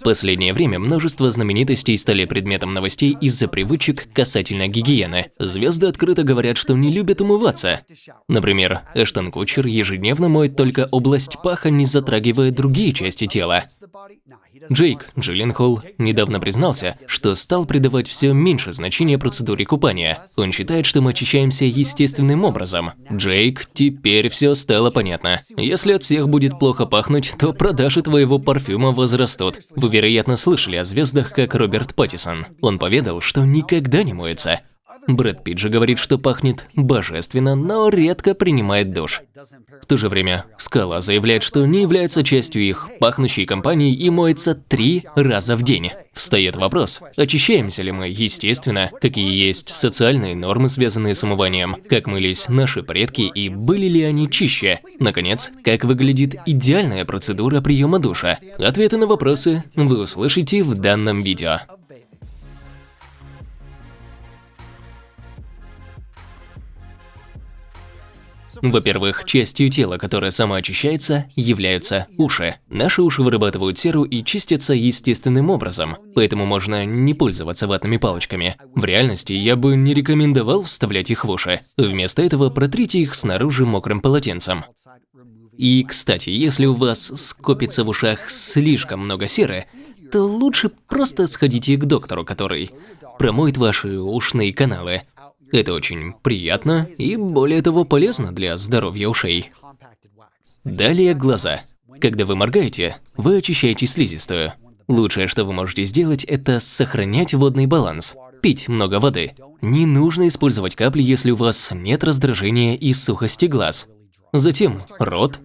В последнее время множество знаменитостей стали предметом новостей из-за привычек касательно гигиены. Звезды открыто говорят, что не любят умываться. Например, Эштон Кучер ежедневно моет только область паха, не затрагивая другие части тела. Джейк Джилленхол недавно признался, что стал придавать все меньше значения процедуре купания. Он считает, что мы очищаемся естественным образом. Джейк, теперь все стало понятно. Если от всех будет плохо пахнуть, то продажи твоего парфюма возрастут. Вы, вероятно, слышали о звездах, как Роберт Паттисон. Он поведал, что никогда не моется. Брэд Питт же говорит, что пахнет божественно, но редко принимает душ. В то же время Скала заявляет, что не является частью их пахнущей компании и моется три раза в день. Встает вопрос, очищаемся ли мы естественно, какие есть социальные нормы, связанные с умыванием, как мылись наши предки и были ли они чище. Наконец, как выглядит идеальная процедура приема душа. Ответы на вопросы вы услышите в данном видео. Во-первых, частью тела, которая самоочищается, являются уши. Наши уши вырабатывают серу и чистятся естественным образом, поэтому можно не пользоваться ватными палочками. В реальности я бы не рекомендовал вставлять их в уши. Вместо этого протрите их снаружи мокрым полотенцем. И, кстати, если у вас скопится в ушах слишком много серы, то лучше просто сходите к доктору, который промоет ваши ушные каналы. Это очень приятно и, более того, полезно для здоровья ушей. Далее глаза. Когда вы моргаете, вы очищаете слизистую. Лучшее, что вы можете сделать, это сохранять водный баланс. Пить много воды. Не нужно использовать капли, если у вас нет раздражения и сухости глаз. Затем рот,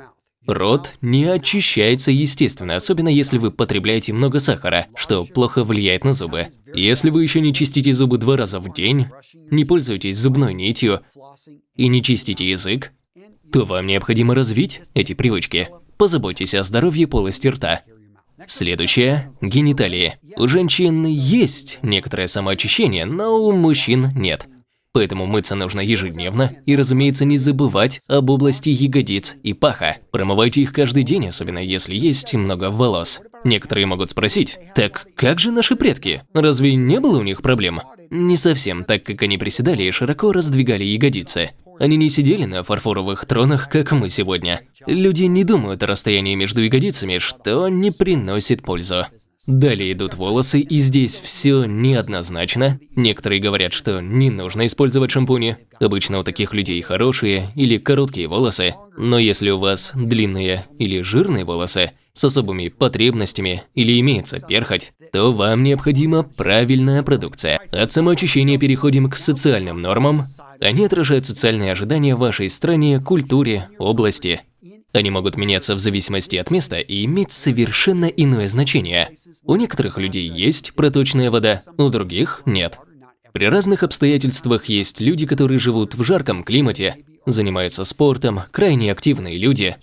Рот не очищается естественно, особенно если вы потребляете много сахара, что плохо влияет на зубы. Если вы еще не чистите зубы два раза в день, не пользуетесь зубной нитью и не чистите язык, то вам необходимо развить эти привычки. Позаботьтесь о здоровье полости рта. Следующее – гениталии. У женщин есть некоторое самоочищение, но у мужчин нет. Поэтому мыться нужно ежедневно и, разумеется, не забывать об области ягодиц и паха. Промывайте их каждый день, особенно если есть много волос. Некоторые могут спросить, так как же наши предки? Разве не было у них проблем? Не совсем, так как они приседали и широко раздвигали ягодицы. Они не сидели на фарфоровых тронах, как мы сегодня. Люди не думают о расстоянии между ягодицами, что не приносит пользу. Далее идут волосы, и здесь все неоднозначно. Некоторые говорят, что не нужно использовать шампуни. Обычно у таких людей хорошие или короткие волосы. Но если у вас длинные или жирные волосы с особыми потребностями или имеется перхоть, то вам необходима правильная продукция. От самоочищения переходим к социальным нормам. Они отражают социальные ожидания в вашей стране, культуре, области. Они могут меняться в зависимости от места и иметь совершенно иное значение. У некоторых людей есть проточная вода, у других нет. При разных обстоятельствах есть люди, которые живут в жарком климате, занимаются спортом, крайне активные люди.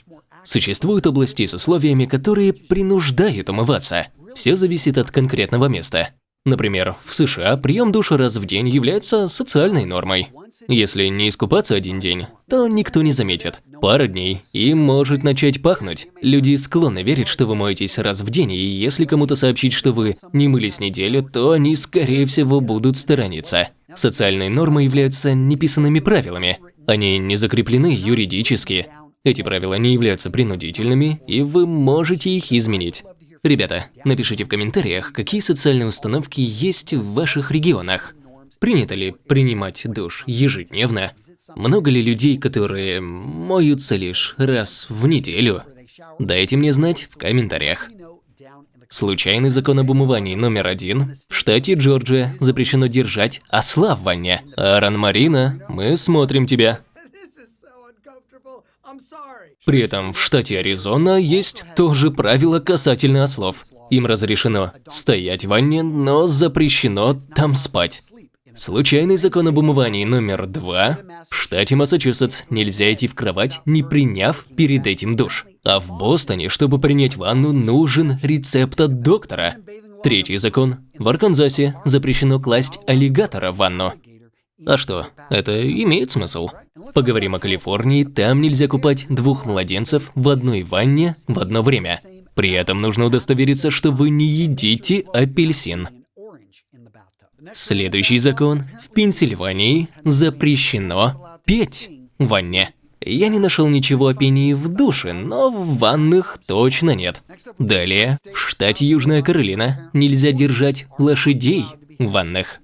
Существуют области с условиями, которые принуждают умываться. Все зависит от конкретного места. Например, в США прием душа раз в день является социальной нормой. Если не искупаться один день, то никто не заметит. Пара дней, и может начать пахнуть. Люди склонны верить, что вы моетесь раз в день, и если кому-то сообщить, что вы не мылись неделю, то они, скорее всего, будут сторониться. Социальные нормы являются неписанными правилами. Они не закреплены юридически. Эти правила не являются принудительными, и вы можете их изменить. Ребята, напишите в комментариях, какие социальные установки есть в ваших регионах. Принято ли принимать душ ежедневно? Много ли людей, которые моются лишь раз в неделю? Дайте мне знать в комментариях. Случайный закон об умывании номер один. В штате Джорджия запрещено держать осла в ванне. Аран Марина, мы смотрим тебя. При этом в штате Аризона есть тоже правило касательно ослов. Им разрешено стоять в ванне, но запрещено там спать. Случайный закон об умывании номер два. В штате Массачусетс нельзя идти в кровать, не приняв перед этим душ. А в Бостоне, чтобы принять ванну, нужен рецепт от доктора. Третий закон. В Арканзасе запрещено класть аллигатора в ванну. А что, это имеет смысл. Поговорим о Калифорнии, там нельзя купать двух младенцев в одной ванне в одно время. При этом нужно удостовериться, что вы не едите апельсин. Следующий закон. В Пенсильвании запрещено петь в ванне. Я не нашел ничего о пении в душе, но в ваннах точно нет. Далее, в штате Южная Каролина нельзя держать лошадей в ваннах.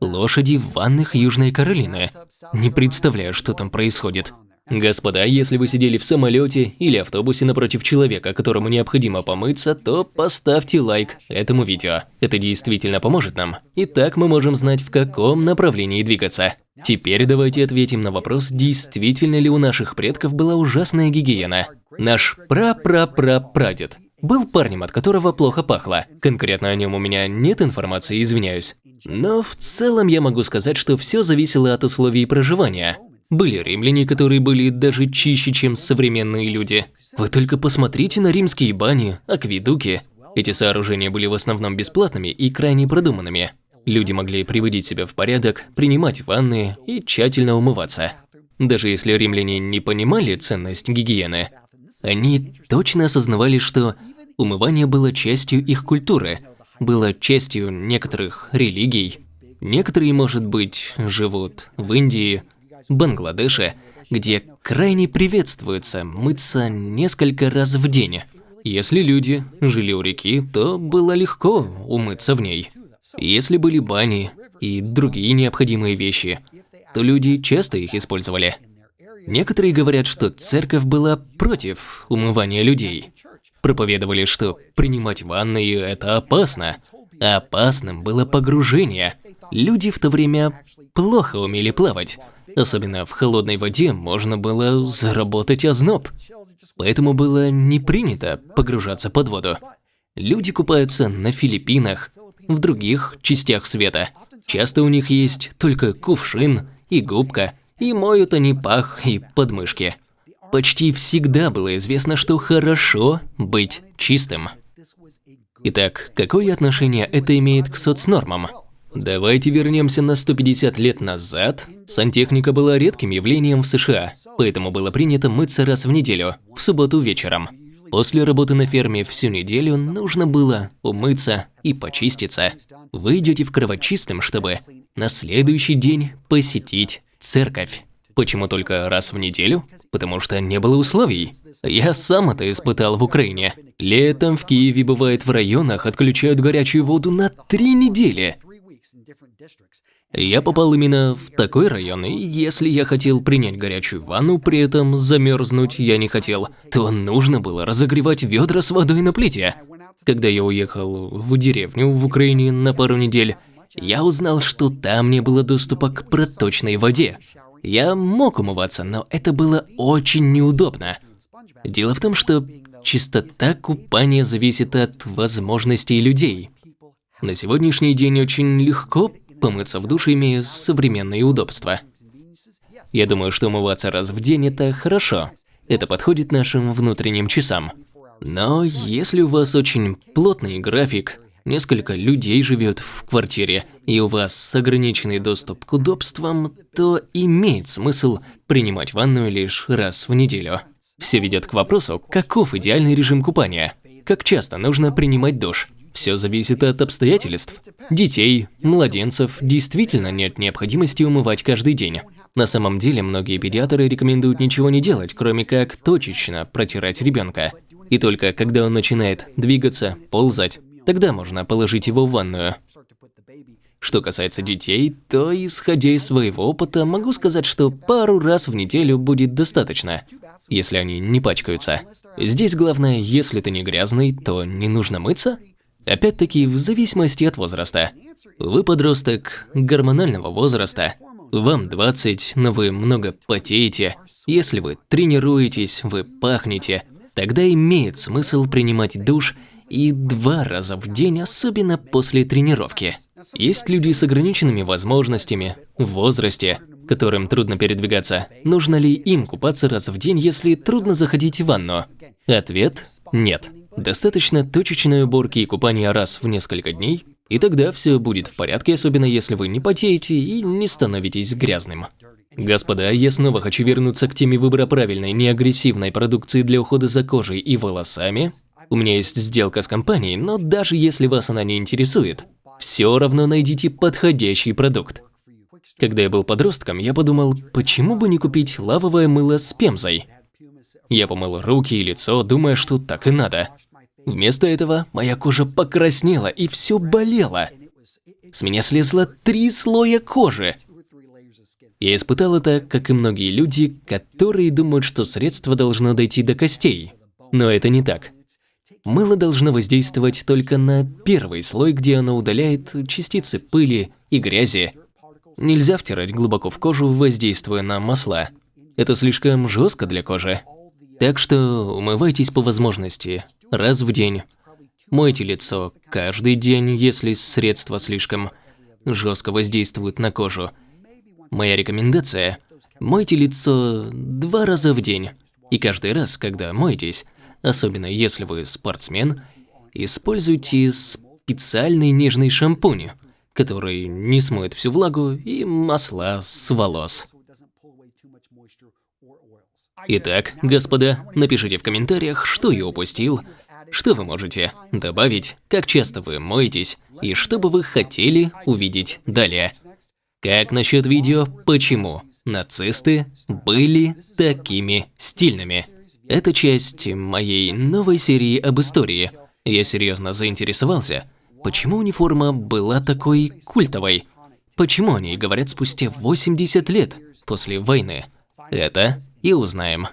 Лошади в ваннах Южной Каролины. Не представляю, что там происходит. Господа, если вы сидели в самолете или автобусе напротив человека, которому необходимо помыться, то поставьте лайк этому видео. Это действительно поможет нам. И так мы можем знать, в каком направлении двигаться. Теперь давайте ответим на вопрос, действительно ли у наших предков была ужасная гигиена. Наш пра-пра-пра-прадед был парнем, от которого плохо пахло. Конкретно о нем у меня нет информации, извиняюсь. Но в целом я могу сказать, что все зависело от условий проживания. Были римляне, которые были даже чище, чем современные люди. Вы только посмотрите на римские бани, акведуки. Эти сооружения были в основном бесплатными и крайне продуманными. Люди могли приводить себя в порядок, принимать ванны и тщательно умываться. Даже если римляне не понимали ценность гигиены, они точно осознавали, что умывание было частью их культуры, было частью некоторых религий. Некоторые, может быть, живут в Индии, Бангладеше, где крайне приветствуется мыться несколько раз в день. Если люди жили у реки, то было легко умыться в ней. Если были бани и другие необходимые вещи, то люди часто их использовали. Некоторые говорят, что церковь была против умывания людей. Проповедовали, что принимать ванны – это опасно. Опасным было погружение. Люди в то время плохо умели плавать, Особенно в холодной воде можно было заработать озноб. Поэтому было не принято погружаться под воду. Люди купаются на Филиппинах, в других частях света. Часто у них есть только кувшин и губка, и моют они пах и подмышки. Почти всегда было известно, что хорошо быть чистым. Итак, какое отношение это имеет к соцнормам? Давайте вернемся на 150 лет назад. Сантехника была редким явлением в США, поэтому было принято мыться раз в неделю, в субботу вечером. После работы на ферме всю неделю нужно было умыться и почиститься. Вы идете в кровочистым, чтобы на следующий день посетить церковь. Почему только раз в неделю? Потому что не было условий. Я сам это испытал в Украине. Летом в Киеве бывает в районах отключают горячую воду на три недели. Я попал именно в такой район, и если я хотел принять горячую ванну, при этом замерзнуть я не хотел, то нужно было разогревать ведра с водой на плите. Когда я уехал в деревню в Украине на пару недель, я узнал, что там не было доступа к проточной воде. Я мог умываться, но это было очень неудобно. Дело в том, что чистота купания зависит от возможностей людей. На сегодняшний день очень легко помыться в душе, имея современные удобства. Я думаю, что умываться раз в день – это хорошо. Это подходит нашим внутренним часам. Но если у вас очень плотный график, несколько людей живет в квартире, и у вас ограниченный доступ к удобствам, то имеет смысл принимать ванную лишь раз в неделю. Все ведет к вопросу, каков идеальный режим купания, как часто нужно принимать душ – все зависит от обстоятельств. Детей, младенцев действительно нет необходимости умывать каждый день. На самом деле, многие педиатры рекомендуют ничего не делать, кроме как точечно протирать ребенка. И только когда он начинает двигаться, ползать, тогда можно положить его в ванную. Что касается детей, то, исходя из своего опыта, могу сказать, что пару раз в неделю будет достаточно, если они не пачкаются. Здесь главное, если ты не грязный, то не нужно мыться, Опять-таки, в зависимости от возраста. Вы подросток гормонального возраста, вам 20, но вы много потеете. Если вы тренируетесь, вы пахнете, тогда имеет смысл принимать душ и два раза в день, особенно после тренировки. Есть люди с ограниченными возможностями, в возрасте, которым трудно передвигаться. Нужно ли им купаться раз в день, если трудно заходить в ванну? Ответ – нет. Достаточно точечной уборки и купания раз в несколько дней, и тогда все будет в порядке, особенно если вы не потеете и не становитесь грязным. Господа, я снова хочу вернуться к теме выбора правильной, неагрессивной продукции для ухода за кожей и волосами. У меня есть сделка с компанией, но даже если вас она не интересует, все равно найдите подходящий продукт. Когда я был подростком, я подумал, почему бы не купить лавовое мыло с пемзой? Я помыл руки и лицо, думая, что так и надо. Вместо этого моя кожа покраснела и все болело. С меня слезло три слоя кожи. Я испытал это, как и многие люди, которые думают, что средство должно дойти до костей. Но это не так. Мыло должно воздействовать только на первый слой, где оно удаляет частицы пыли и грязи. Нельзя втирать глубоко в кожу, воздействуя на масла. Это слишком жестко для кожи. Так что умывайтесь по возможности, раз в день. Мойте лицо каждый день, если средство слишком жестко воздействует на кожу. Моя рекомендация – мойте лицо два раза в день. И каждый раз, когда моетесь, особенно если вы спортсмен, используйте специальный нежный шампунь, который не смоет всю влагу и масла с волос. Итак, господа, напишите в комментариях, что я упустил, что вы можете добавить, как часто вы моетесь и что бы вы хотели увидеть далее. Как насчет видео «Почему нацисты были такими стильными»? Это часть моей новой серии об истории. Я серьезно заинтересовался, почему униформа была такой культовой? Почему они говорят спустя 80 лет после войны? Это и узнаем.